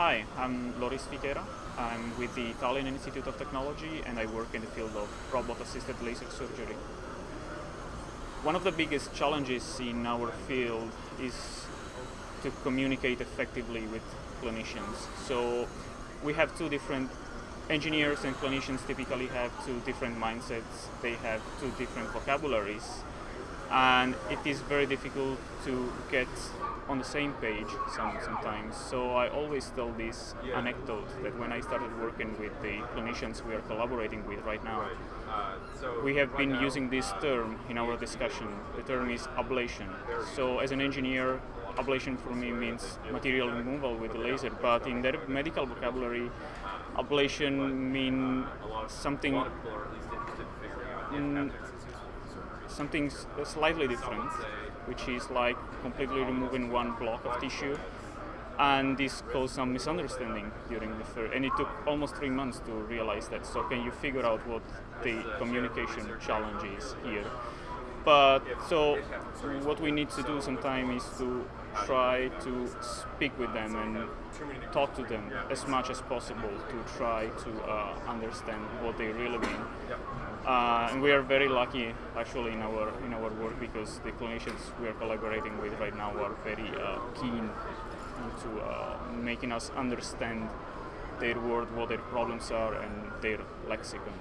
Hi, I'm Loris Fichera. I'm with the Italian Institute of Technology and I work in the field of robot-assisted laser surgery. One of the biggest challenges in our field is to communicate effectively with clinicians. So we have two different engineers and clinicians typically have two different mindsets. They have two different vocabularies and it is very difficult to get on the same page some, sometimes. So I always tell this anecdote that when I started working with the clinicians we are collaborating with right now, we have been using this term in our discussion. The term is ablation. So as an engineer, ablation for me means material removal with a laser, but in their medical vocabulary, ablation means something something uh, slightly different, which is like completely removing one block of tissue. And this caused some misunderstanding during the first, and it took almost three months to realize that. So can you figure out what the communication challenge is here? But so what we need to do sometimes is to try to speak with them and talk to them as much as possible to try to uh, understand what they really mean. Uh, and we are very lucky actually in our in our work because the clinicians we are collaborating with right now are very uh, keen into uh, making us understand their world, what their problems are, and their lexicon.